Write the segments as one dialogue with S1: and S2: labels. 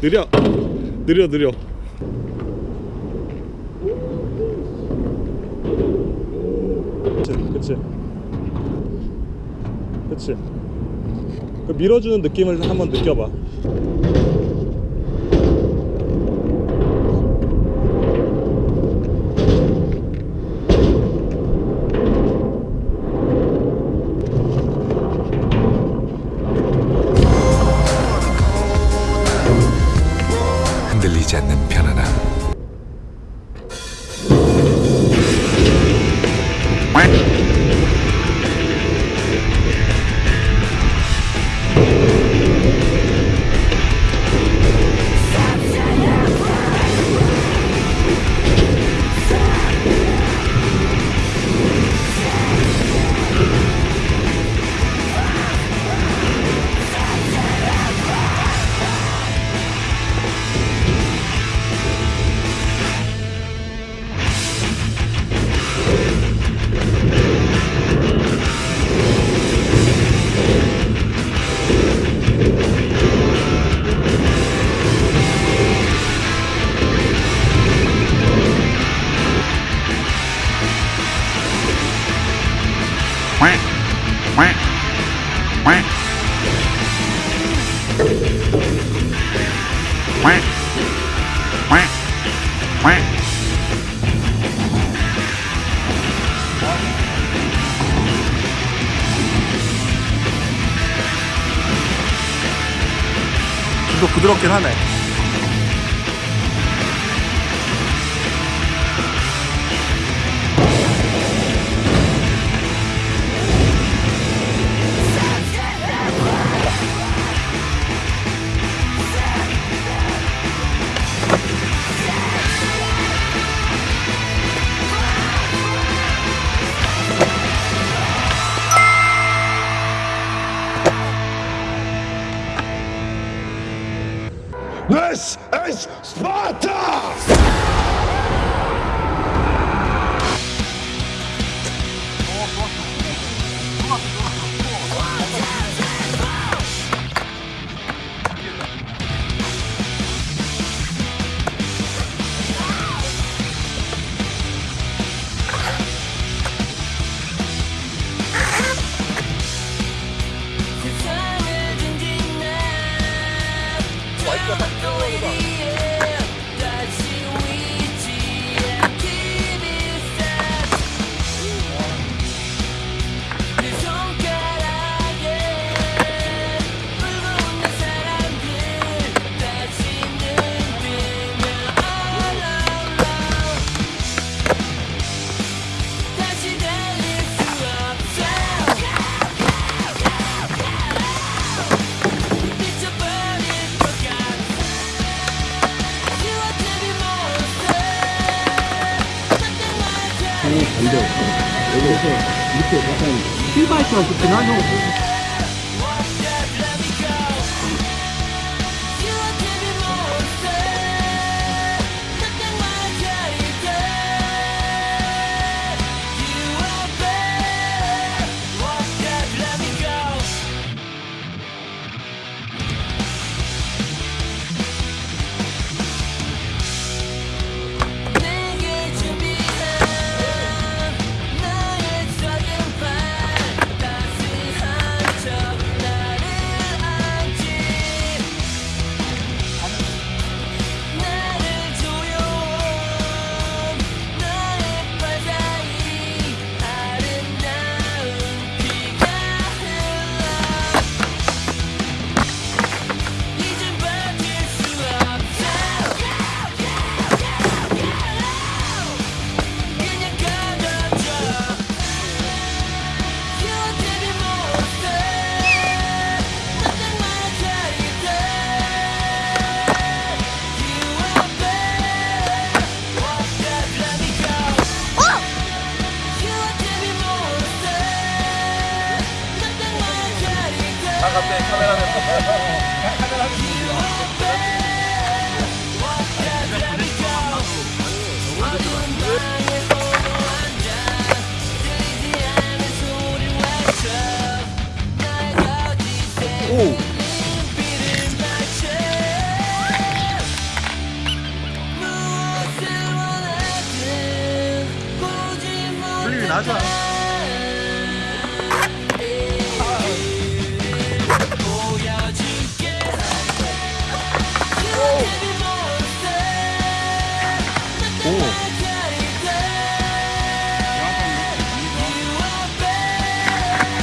S1: 느려. 느려 느려. 그치 그치. 그치. 그 밀어주는 느낌을 한번 느껴봐. 이거 부드럽긴 하네.
S2: This is Sparta!
S3: ええ、見てください。9倍賞送って何をの
S1: 오.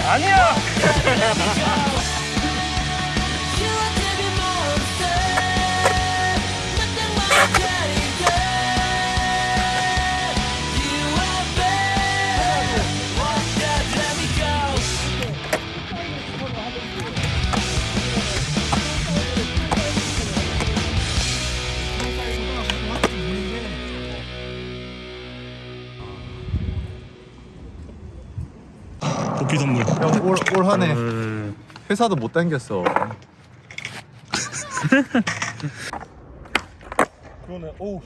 S3: 아니야!
S4: 도피 선물.
S3: 형, 올, 올 한해 회사도 못 당겼어.
S4: 그러네. 오